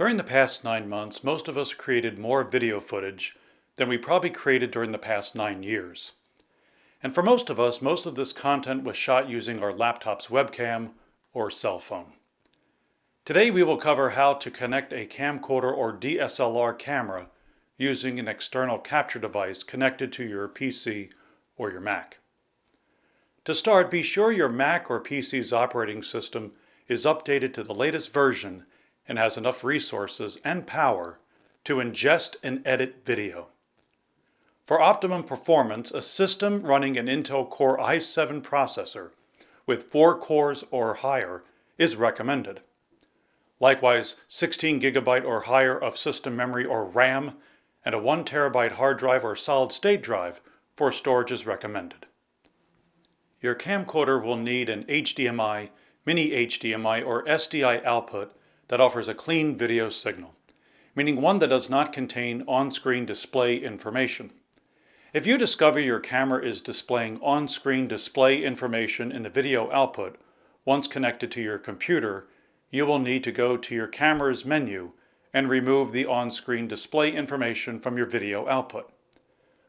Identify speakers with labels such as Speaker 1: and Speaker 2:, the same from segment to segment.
Speaker 1: During the past nine months, most of us created more video footage than we probably created during the past nine years. And for most of us, most of this content was shot using our laptop's webcam or cell phone. Today we will cover how to connect a camcorder or DSLR camera using an external capture device connected to your PC or your Mac. To start, be sure your Mac or PC's operating system is updated to the latest version and has enough resources and power to ingest and edit video. For optimum performance, a system running an Intel Core i7 processor with 4 cores or higher is recommended. Likewise, 16 gigabyte or higher of system memory or RAM and a 1 terabyte hard drive or solid state drive for storage is recommended. Your camcorder will need an HDMI, mini HDMI, or SDI output that offers a clean video signal, meaning one that does not contain on-screen display information. If you discover your camera is displaying on-screen display information in the video output once connected to your computer, you will need to go to your camera's menu and remove the on-screen display information from your video output.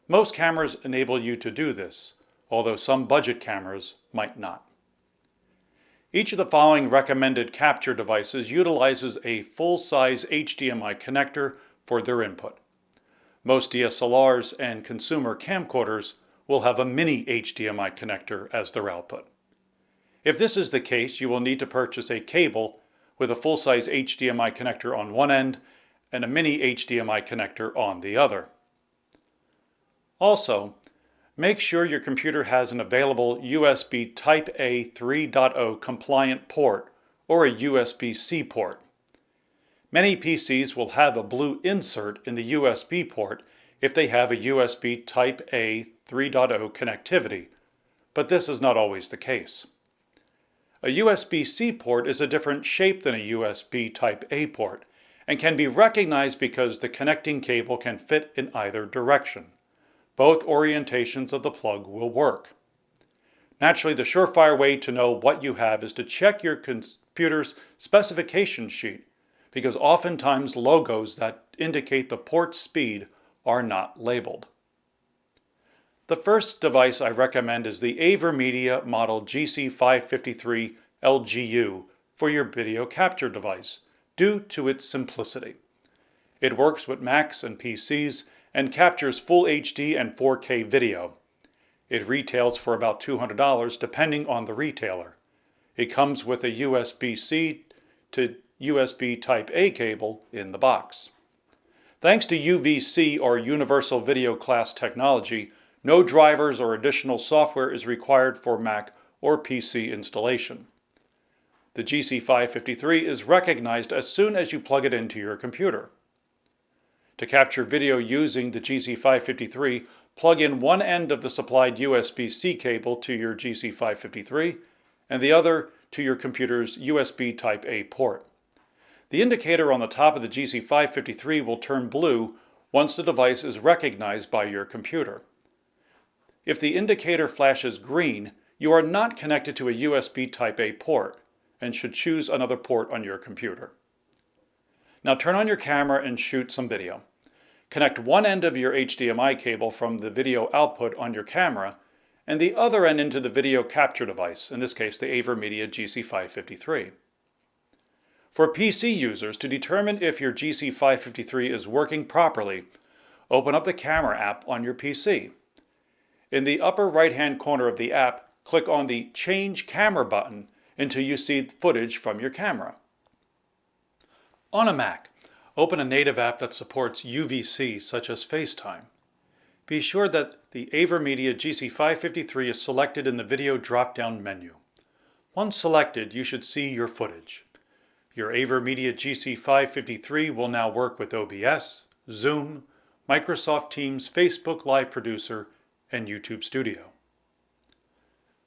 Speaker 1: Most cameras enable you to do this, although some budget cameras might not. Each of the following recommended capture devices utilizes a full-size HDMI connector for their input. Most DSLRs and consumer camcorders will have a mini HDMI connector as their output. If this is the case, you will need to purchase a cable with a full-size HDMI connector on one end and a mini HDMI connector on the other. Also, Make sure your computer has an available USB Type-A 3.0 compliant port or a USB-C port. Many PCs will have a blue insert in the USB port if they have a USB Type-A 3.0 connectivity, but this is not always the case. A USB-C port is a different shape than a USB Type-A port and can be recognized because the connecting cable can fit in either direction both orientations of the plug will work. Naturally, the surefire way to know what you have is to check your computer's specification sheet, because oftentimes logos that indicate the port speed are not labeled. The first device I recommend is the AverMedia Model GC553 LGU for your video capture device, due to its simplicity. It works with Macs and PCs and captures full HD and 4K video. It retails for about $200 depending on the retailer. It comes with a USB-C to USB Type-A cable in the box. Thanks to UVC or Universal Video Class technology, no drivers or additional software is required for Mac or PC installation. The GC553 is recognized as soon as you plug it into your computer. To capture video using the GC553, plug in one end of the supplied USB-C cable to your GC553 and the other to your computer's USB Type-A port. The indicator on the top of the GC553 will turn blue once the device is recognized by your computer. If the indicator flashes green, you are not connected to a USB Type-A port and should choose another port on your computer. Now turn on your camera and shoot some video. Connect one end of your HDMI cable from the video output on your camera and the other end into the video capture device, in this case the AverMedia GC553. For PC users, to determine if your GC553 is working properly, open up the camera app on your PC. In the upper right-hand corner of the app, click on the Change Camera button until you see footage from your camera. On a Mac, Open a native app that supports UVC, such as FaceTime. Be sure that the AverMedia GC553 is selected in the video drop-down menu. Once selected, you should see your footage. Your AverMedia GC553 will now work with OBS, Zoom, Microsoft Teams Facebook Live Producer, and YouTube Studio.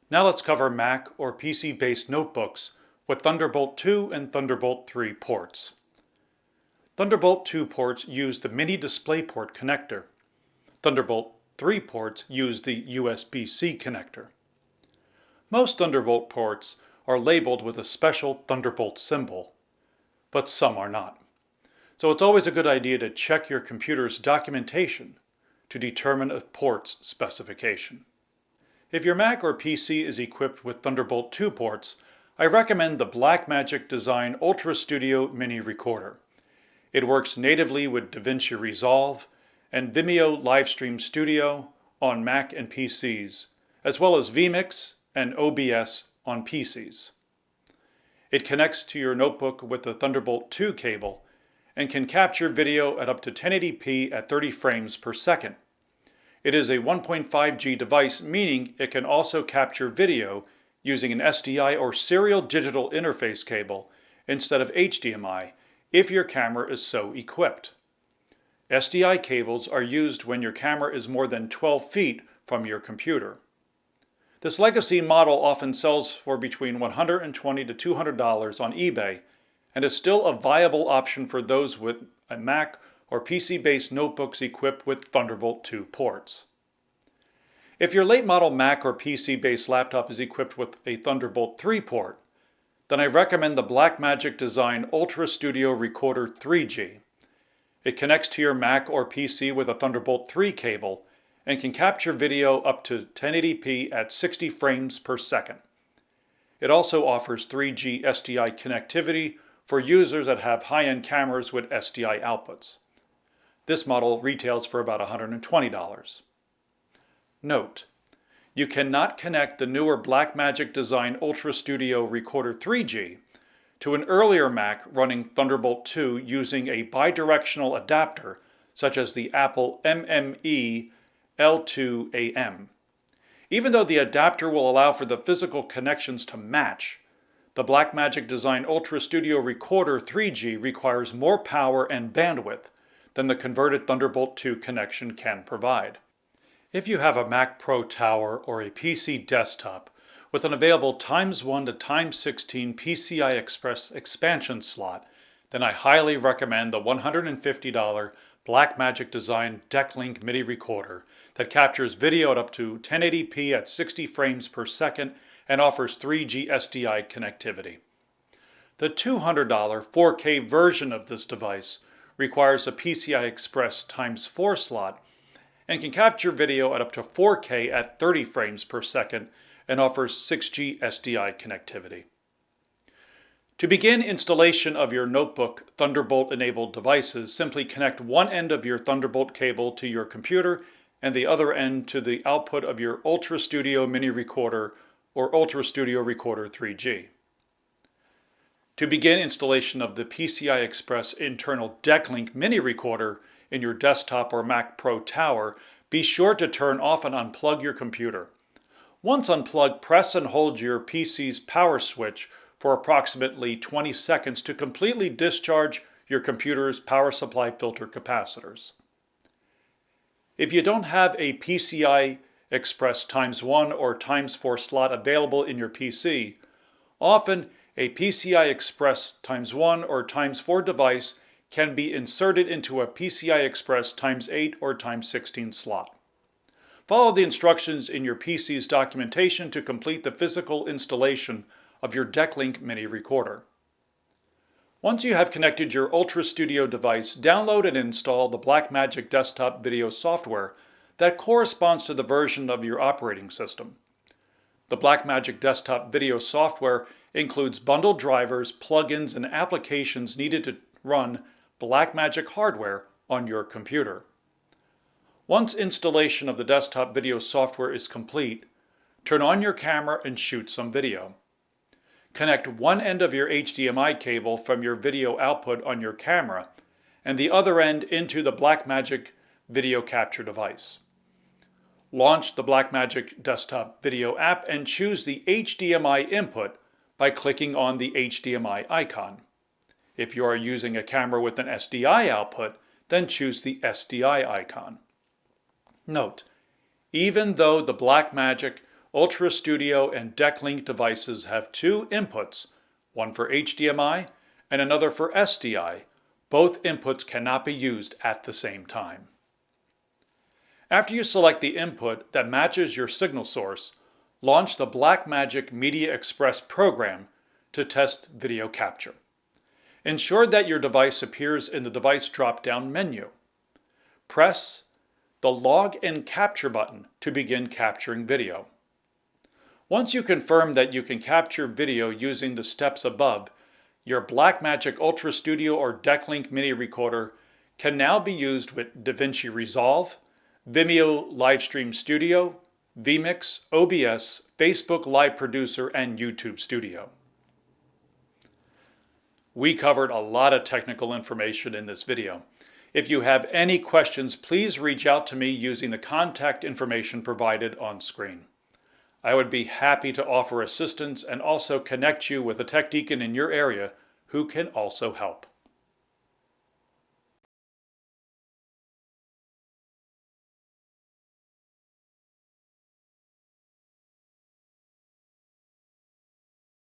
Speaker 1: Now let's cover Mac or PC-based notebooks with Thunderbolt 2 and Thunderbolt 3 ports. Thunderbolt 2 ports use the mini DisplayPort connector. Thunderbolt 3 ports use the USB-C connector. Most Thunderbolt ports are labeled with a special Thunderbolt symbol, but some are not. so it's always a good idea to check your computer's documentation to determine a port's specification. If your Mac or PC is equipped with Thunderbolt 2 ports, I recommend the Blackmagic Design Ultra Studio Mini Recorder. It works natively with DaVinci Resolve and Vimeo Livestream Studio on Mac and PCs, as well as vMix and OBS on PCs. It connects to your notebook with the Thunderbolt 2 cable and can capture video at up to 1080p at 30 frames per second. It is a 1.5G device, meaning it can also capture video using an SDI or serial digital interface cable instead of HDMI if your camera is so equipped. SDI cables are used when your camera is more than 12 feet from your computer. This legacy model often sells for between 120 to $200 on eBay and is still a viable option for those with a Mac or PC-based notebooks equipped with Thunderbolt 2 ports. If your late model Mac or PC-based laptop is equipped with a Thunderbolt 3 port, then I recommend the Blackmagic Design Ultra Studio Recorder 3G. It connects to your Mac or PC with a Thunderbolt 3 cable and can capture video up to 1080p at 60 frames per second. It also offers 3G SDI connectivity for users that have high-end cameras with SDI outputs. This model retails for about $120. Note, you cannot connect the newer Blackmagic Design Ultra Studio Recorder 3G to an earlier Mac running Thunderbolt 2 using a bidirectional adapter such as the Apple MME L2AM. Even though the adapter will allow for the physical connections to match, the Blackmagic Design Ultra Studio Recorder 3G requires more power and bandwidth than the converted Thunderbolt 2 connection can provide. If you have a Mac Pro Tower or a PC desktop with an available times 1 to times 16 PCI Express expansion slot, then I highly recommend the $150 Blackmagic Design DeckLink Mini recorder that captures video at up to 1080p at 60 frames per second and offers 3G SDI connectivity. The $200 4K version of this device requires a PCI Express times 4 slot and can capture video at up to 4K at 30 frames per second and offers 6G SDI connectivity. To begin installation of your notebook Thunderbolt-enabled devices, simply connect one end of your Thunderbolt cable to your computer and the other end to the output of your Ultra Studio Mini Recorder or Ultra Studio Recorder 3G. To begin installation of the PCI Express internal DeckLink Mini Recorder in your desktop or Mac Pro Tower, be sure to turn off and unplug your computer. Once unplugged, press and hold your PC's power switch for approximately 20 seconds to completely discharge your computer's power supply filter capacitors. If you don't have a PCI Express times 1 or times 4 slot available in your PC, often a PCI Express times 1 or times 4 device can be inserted into a PCI Express times 8 or times 16 slot. Follow the instructions in your PC's documentation to complete the physical installation of your DeckLink Mini Recorder. Once you have connected your Ultra Studio device, download and install the Blackmagic desktop video software that corresponds to the version of your operating system. The Blackmagic desktop video software includes bundled drivers, plugins, and applications needed to run Blackmagic hardware on your computer. Once installation of the desktop video software is complete, turn on your camera and shoot some video. Connect one end of your HDMI cable from your video output on your camera and the other end into the Blackmagic video capture device. Launch the Blackmagic desktop video app and choose the HDMI input by clicking on the HDMI icon. If you are using a camera with an SDI output, then choose the SDI icon. Note, even though the Blackmagic Ultra Studio and DeckLink devices have two inputs, one for HDMI and another for SDI. Both inputs cannot be used at the same time. After you select the input that matches your signal source, launch the Blackmagic Media Express program to test video capture. Ensure that your device appears in the device drop-down menu. Press the Log and Capture button to begin capturing video. Once you confirm that you can capture video using the steps above, your Blackmagic Ultra Studio or Decklink Mini Recorder can now be used with DaVinci Resolve, Vimeo Livestream Studio, vMix, OBS, Facebook Live Producer, and YouTube Studio. We covered a lot of technical information in this video. If you have any questions, please reach out to me using the contact information provided on screen. I would be happy to offer assistance and also connect you with a tech deacon in your area who can also help.